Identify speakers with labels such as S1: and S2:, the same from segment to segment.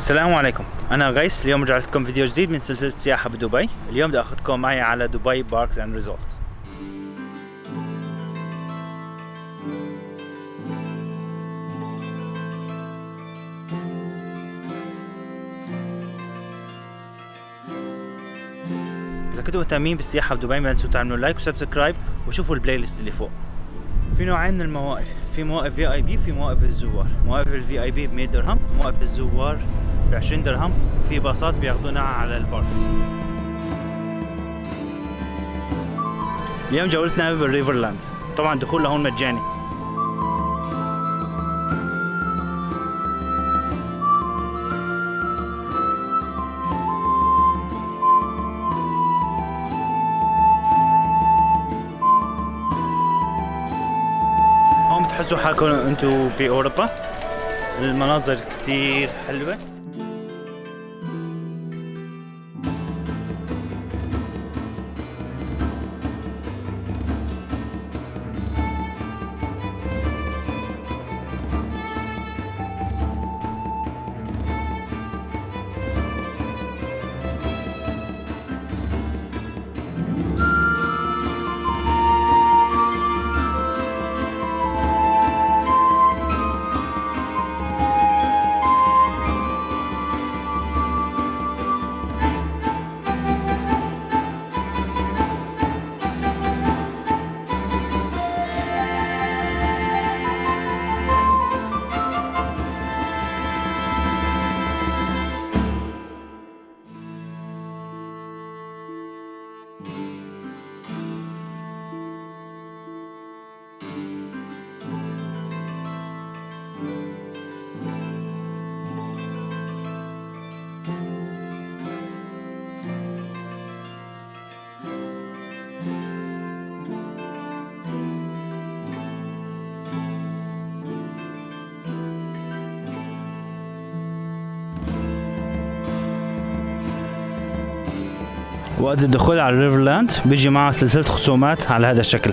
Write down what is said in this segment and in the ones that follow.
S1: السلام عليكم. أنا غيث اليوم رجعت لكم فيديو جديد من سلسلة سياحة بدبي. اليوم بدي أخذكم معي على Dubai Parks and Resorts إذا كنتوا مهتمين بالسياحة بدبي ما تنسوا تعملوا like و subscribe وشوفوا ال playlist اللي فوق. في نوعين من المواقف في مواقف VIP في مواقف الزوار. مواقف ال VIP ب 100 درهم. مواقف الزوار ب 20 درهم وفي باصات بياخذونا على ال parks اليوم جولتنا بال Riverland. طبعا دخول لهون مجاني. هون بتحسوا حالكم أنتم بأوروبا؟ المناظر كتير حلوة. وقت الدخول على الريفرلاند بيجي معه سلسلة خصومات على هذا الشكل.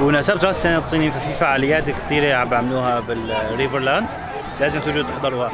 S1: بمناسبة راس السنة الصيني ففي فعاليات كثيرة عم بيعملوها بالريفرلاند. لازم تجوا تحضروها.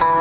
S1: 아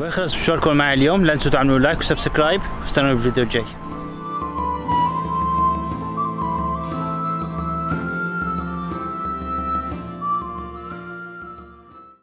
S1: ويخلص مشواركم معي اليوم. لا تنسوا تعملوا like و subscribe واستنوا بالفيديو الجاي.